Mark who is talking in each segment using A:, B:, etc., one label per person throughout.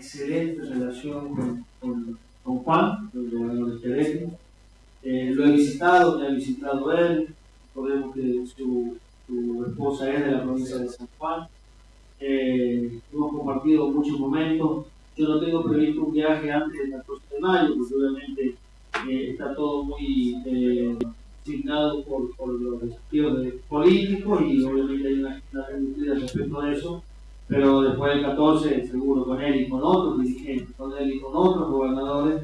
A: excelente relación con, con, con Juan, el gobernador de Querétaro. Eh, lo he visitado, me ha visitado él, recordemos que su, su esposa es de la provincia de San Juan. Eh, hemos compartido muchos momentos. Yo no tengo previsto un viaje antes del 14 de mayo, porque obviamente eh, está todo muy eh, asignado por, por, los desafíos de políticos y obviamente hay una agenda respecto a eso. Pero después del 14, seguro con él y con otros dirigentes, con él y con otros gobernadores,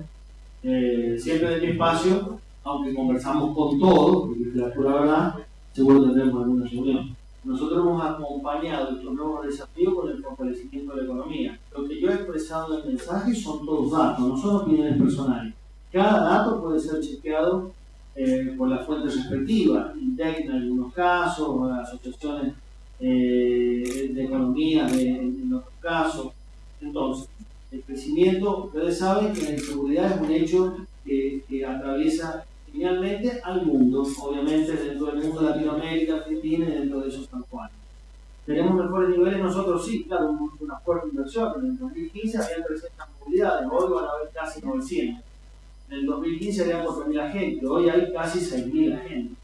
A: eh, siempre de mi espacio, aunque conversamos con todos, porque la pura verdad, seguro tendremos alguna reunión. Nosotros hemos acompañado estos nuevos desafíos con el fortalecimiento de la economía. Lo que yo he expresado en el mensaje son todos datos, no son opiniones personales. Cada dato puede ser chequeado eh, por las fuentes respectivas, INDEC en algunos casos, asociaciones eh, de economía de, en otros casos. Entonces, el crecimiento, ustedes saben que la inseguridad es un hecho que, atraviesa finalmente al mundo, obviamente dentro del mundo de Latinoamérica, Filipinas y dentro de esos San. ¿Tenemos mejores niveles nosotros? Sí, claro, una fuerte inversión. En el 2015 había 300 movilidades, hoy van a haber casi 900. En el 2015 había 4.000 agentes, hoy hay casi 6.000 agentes.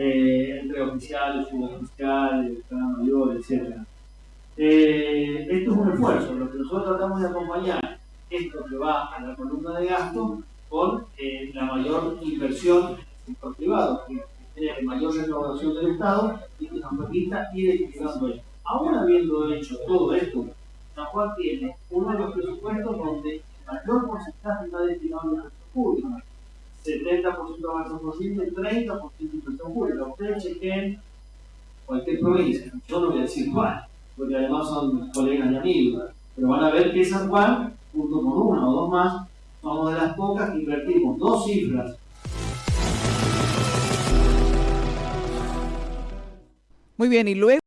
A: Eh, entre oficiales, suboficiales, cada mayor, etc. Eh, esto es un esfuerzo, lo que nosotros tratamos de acompañar, esto que va a la columna de gasto, con eh, la mayor inversión del sector privado, que tiene mayor recaudación del Estado y que nos permita ir equilibrando esto. Aún habiendo hecho todo esto, San Juan tiene uno de los presupuestos donde el mayor porcentaje está destinado al sector público. 70% gasto posible, 30% inversión pública. Ustedes chequen cualquier provincia, yo no voy a decir cuál, porque además son colegas y amigos, pero van a ver que San Juan, junto con una o dos más, somos de las pocas que invertimos dos cifras.
B: Muy bien, y luego...